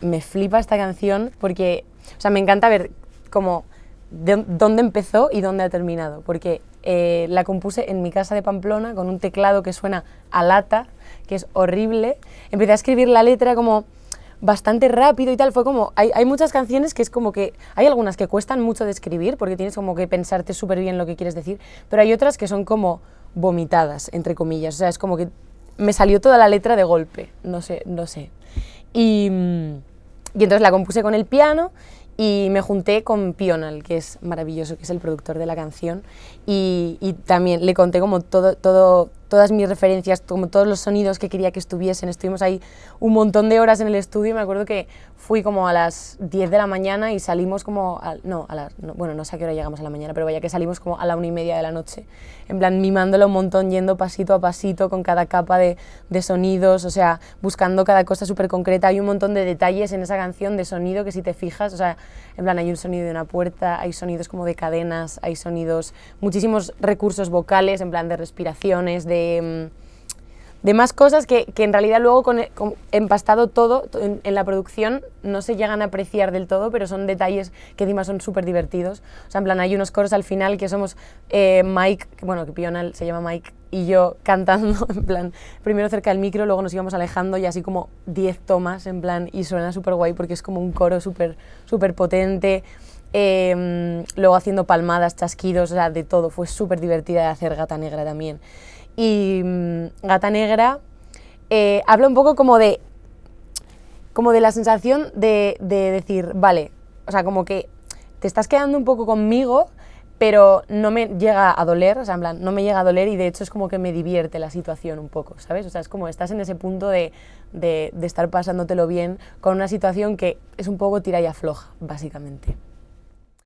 me flipa esta canción porque, o sea, me encanta ver como de dónde empezó y dónde ha terminado, porque eh, la compuse en mi casa de Pamplona con un teclado que suena a lata, que es horrible. Empecé a escribir la letra como bastante rápido y tal, fue como, hay, hay, muchas canciones que es como que, hay algunas que cuestan mucho de escribir porque tienes como que pensarte súper bien lo que quieres decir, pero hay otras que son como vomitadas, entre comillas, o sea, es como que me salió toda la letra de golpe, no sé, no sé. Y, mm, y entonces la compuse con el piano y me junté con Pional, que es maravilloso, que es el productor de la canción, y, también le conté como todo, todo, todas mis referencias, como todos los sonidos que quería que estuviesen. Estuvimos ahí un montón de horas en el estudio. Me acuerdo que fui como a las 10 de la mañana y salimos como. A, no, a la, no, bueno, no sé a qué hora llegamos a la mañana, pero vaya que salimos como a la una y media de la noche. En plan, mimándolo un montón, yendo pasito a pasito con cada capa de, de sonidos, o sea, buscando cada cosa súper concreta. Hay un montón de detalles en esa canción de sonido que si te fijas, o sea, en plan, hay un sonido de una puerta, hay sonidos como de cadenas, hay sonidos, muchísimos recursos vocales, en plan de respiraciones, de Mm, de, más cosas que, que, en realidad luego con, con empastado todo en, en, la producción no se llegan a apreciar del todo, pero son detalles que encima son súper divertidos. O sea, en plan, hay unos coros al final que somos eh, Mike, bueno, que Pional se llama Mike, y yo cantando, en plan, primero cerca del micro, luego nos íbamos alejando y así como 10 tomas, en plan, y suena súper guay porque es como un coro súper súper potente. Eh, luego haciendo palmadas, chasquidos, o sea, de todo. Fue súper divertida de hacer Gata Negra también y mmm, Gata Negra eh, habla un poco como de, como de la sensación de, de, decir, vale, o sea, como que te estás quedando un poco conmigo, pero no me llega a doler, o sea, en plan, no me llega a doler y de hecho es como que me divierte la situación un poco, ¿sabes? O sea, es como estás en ese punto de, de, de estar pasándotelo bien con una situación que es un poco tira y afloja, básicamente.